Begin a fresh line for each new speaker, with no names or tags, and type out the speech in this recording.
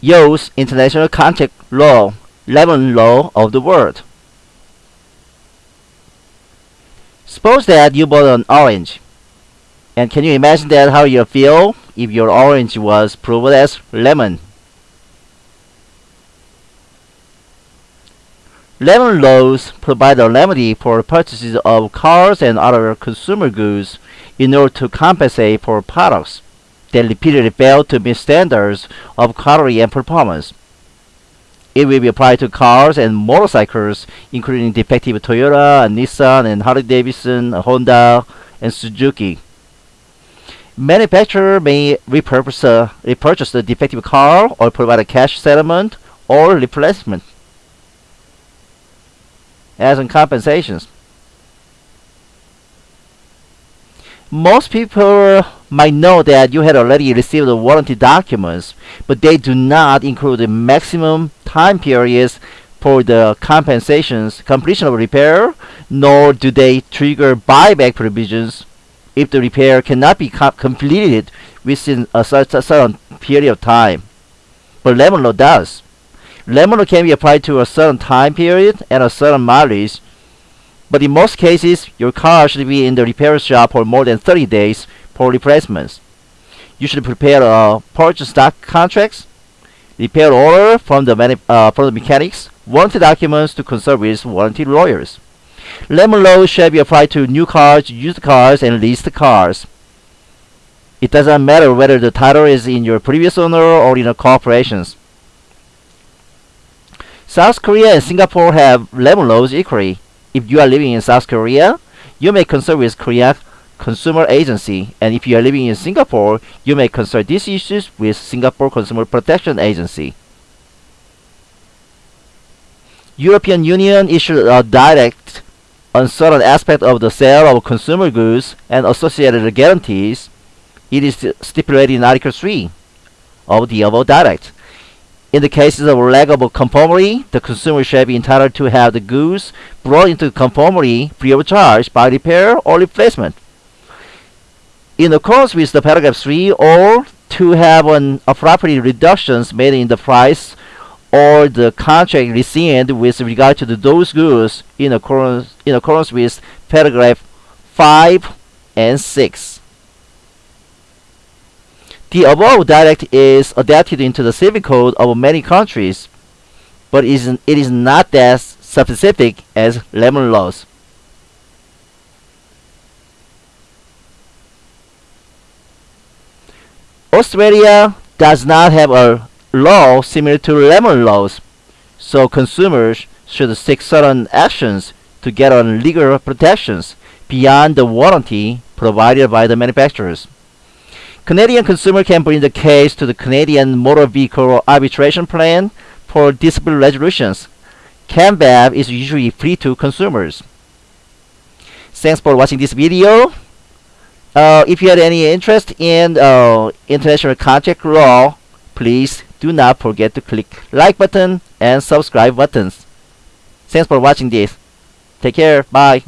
use international contract law, lemon law of the world. Suppose that you bought an orange. And can you imagine that how you feel if your orange was proved as lemon? Lemon laws provide a remedy for purchases of cars and other consumer goods in order to compensate for products that repeatedly fail to meet standards of quality and performance. It will be applied to cars and motorcycles, including defective Toyota, and Nissan, and Harley Davidson, Honda, and Suzuki. Manufacturer may repurpose, uh, repurchase the defective car or provide a cash settlement or replacement as in compensations. Most people might know that you had already received the warranty documents, but they do not include the maximum time periods for the compensations completion of repair, nor do they trigger buyback provisions if the repair cannot be com completed within a certain period of time. But Lemon Law does. Lemon Law can be applied to a certain time period and a certain mileage, but in most cases, your car should be in the repair shop for more than 30 days for replacements. You should prepare a purchase stock contracts, repair order from the, uh, from the mechanics, warranty documents to consult with warranty lawyers. Lemon law shall be applied to new cars, used cars, and leased cars. It doesn't matter whether the title is in your previous owner or in a corporation's. South Korea and Singapore have lemon laws equally. If you are living in South Korea, you may consult with Korea Consumer Agency, and if you are living in Singapore, you may consult these issues with Singapore Consumer Protection Agency. European Union issued a direct on certain aspect of the sale of consumer goods and associated guarantees. It is stipulated in Article 3 of the above direct. In the cases of lack of conformity, the consumer shall be entitled to have the goods brought into conformity free of charge by repair or replacement. In accordance with the paragraph 3, or to have an appropriate reductions made in the price or the contract rescinded with regard to the, those goods in accordance, in accordance with paragraph 5 and 6. The above direct is adapted into the civil code of many countries, but it is, it is not as specific as lemon laws. Australia does not have a law similar to lemon laws, so consumers should take certain actions to get on legal protections beyond the warranty provided by the manufacturers. Canadian consumer can bring the case to the Canadian Motor Vehicle Arbitration Plan for dispute resolutions. CAMVAP is usually free to consumers. Thanks for watching this video. Uh, if you had any interest in uh, international contract law, please do not forget to click like button and subscribe buttons. Thanks for watching this. Take care. Bye.